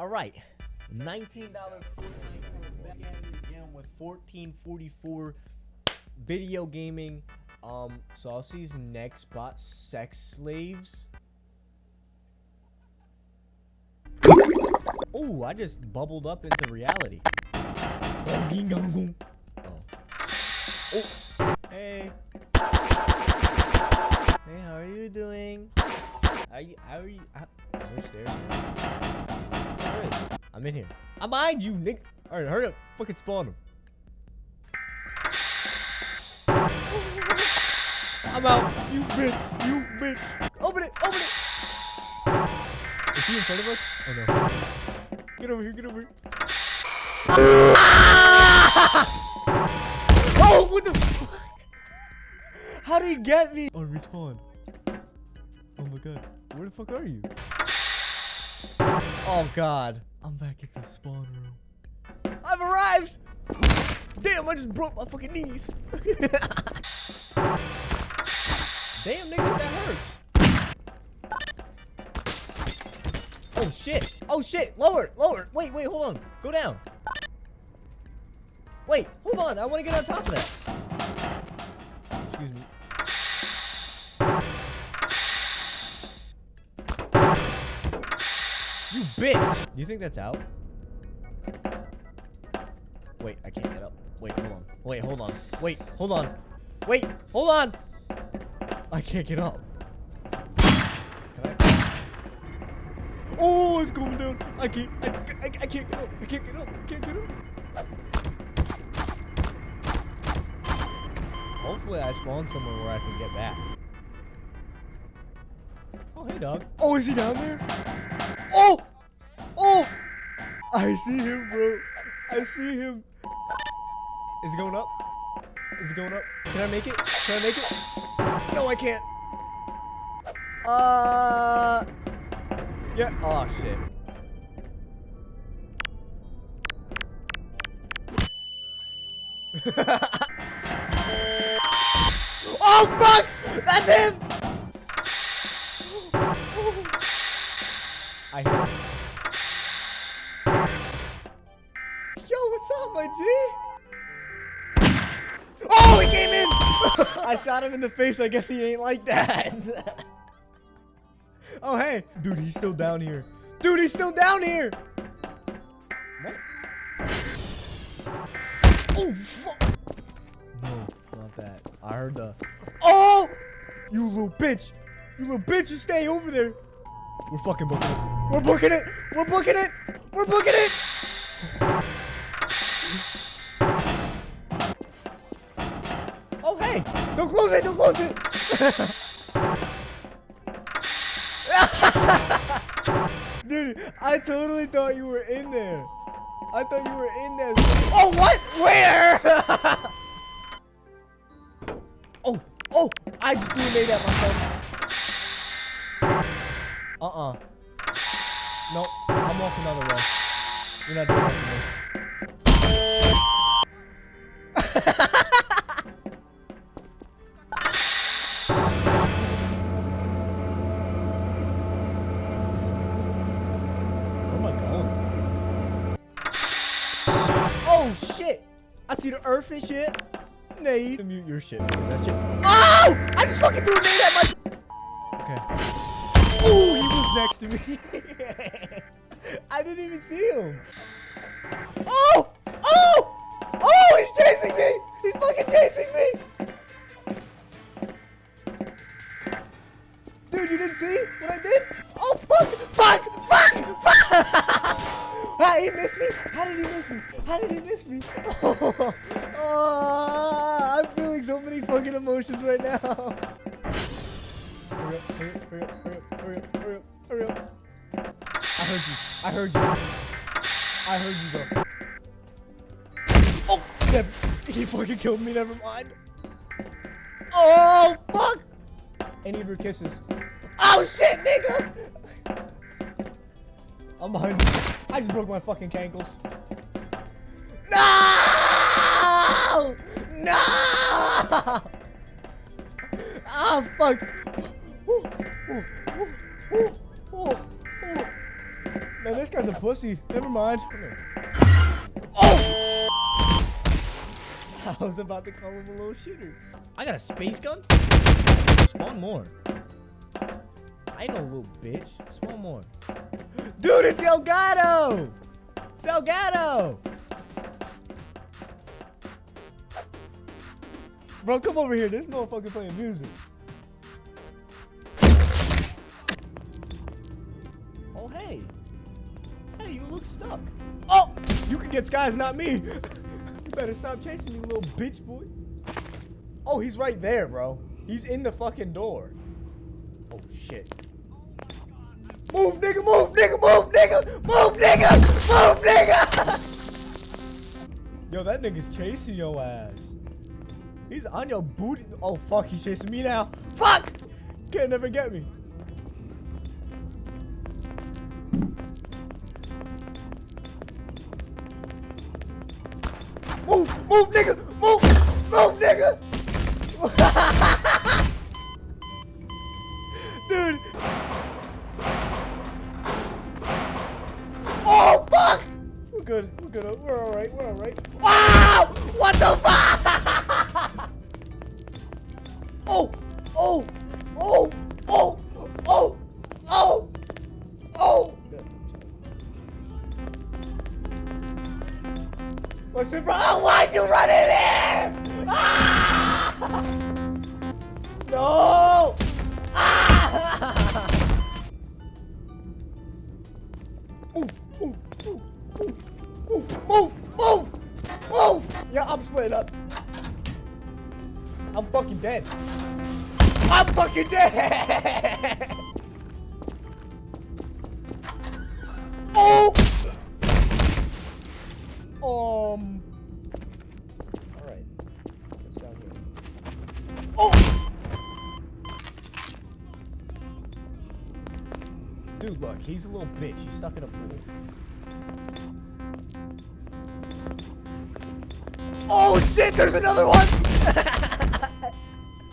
All right, nineteen dollars back at it again with fourteen forty four video gaming. Um, Saucy's next bot, sex slaves. Oh, I just bubbled up into reality. Oh. Oh. Hey. Hey, how are you doing? Are you? How are you? How, is there stairs? I'm in here. I'm behind you, Nick. All right, hurry up. Fucking spawn him. I'm out. You bitch. You bitch. Open it. Open it. Is he in front of us? Oh no. Get over here. Get over here. oh, what the fuck? How did he get me? Oh, respawn. Oh my god. Where the fuck are you? Oh god. I'm back at the spawn room. I've arrived! Damn, I just broke my fucking knees. Damn, nigga, that hurts. Oh shit. Oh shit. Lower, lower. Wait, wait, hold on. Go down. Wait, hold on. I want to get on top of that. Bitch! You think that's out? Wait, I can't get up. Wait, hold on. Wait, hold on. Wait, hold on. Wait, hold on! I can't get up. Oh, it's going down. I can't. I, I, I can't get up. I can't get up. I can't get up. Hopefully, I spawn somewhere where I can get back. Oh, hey, dog. Oh, is he down there? I see him, bro. I see him. Is it going up? Is it going up? Can I make it? Can I make it? No, I can't. Uh. Yeah. Oh, shit. oh, fuck! That's him! I what's up, my G? Oh, he came in! I shot him in the face. I guess he ain't like that. oh, hey. Dude, he's still down here. Dude, he's still down here. What? Oh, fuck. No, not that. I heard the... Oh! You little bitch. You little bitch. You stay over there. We're fucking booking it. We're booking it. We're booking it. We're booking it. Don't close it. Don't close it. Dude, I totally thought you were in there. I thought you were in there. Oh, what? Where? oh, oh. I just threw a nade at myself. Uh-uh. Nope. I'm walking the other way. You're not doing that to me. Oh, shit. I see the earth and shit. Nade. Mute your shit because that shit. Oh! I just fucking threw a nade at my. Okay. Oh, he was next to me. I didn't even see him. Oh! Oh! Oh, he's chasing me! He's fucking chasing me! Dude, you didn't see what I did? Oh, fuck! Fuck! Fuck! Fuck! How did he miss me? How did he miss me? How did he miss me? Oh, oh, I'm feeling so many fucking emotions right now. Hurry up, hurry up, hurry up, hurry up, hurry up, hurry up. I heard you. I heard you. I heard you go. Oh. He fucking killed me, never mind. Oh, fuck. Any of your kisses. Oh, shit, nigga. I'm behind you. I just broke my fucking cankles. No! No! Oh, fuck. Ooh, ooh, ooh. Man, this guy's a pussy. Never mind. Oh! I was about to call him a little shitter. I got a space gun? Spawn more. I know, little bitch. Just one more. Dude, it's Elgato! It's Elgato! Bro, come over here. This motherfucker playing music. Oh, hey. Hey, you look stuck. Oh! You can get skies, not me. you better stop chasing me, little bitch boy. Oh, he's right there, bro. He's in the fucking door. Oh, shit. Move, nigga, move, nigga, move, nigga, move, nigga, move, nigga. Yo, that nigga's chasing your ass. He's on your booty. Oh, fuck, he's chasing me now. Fuck! Can't never get me. Move, move, nigga, move, move, nigga. Good, we're good, we're alright, we're alright. Wow! What the fuck? oh, oh, oh, oh, oh, oh, oh. What's it, bro? Oh, why'd you run in there? Ah! No! Up. I'm fucking dead. I'm fucking dead! oh! Um. Alright. Here? Oh! Dude, look, he's a little bitch. He's stuck in a pool. Oh shit, there's another one!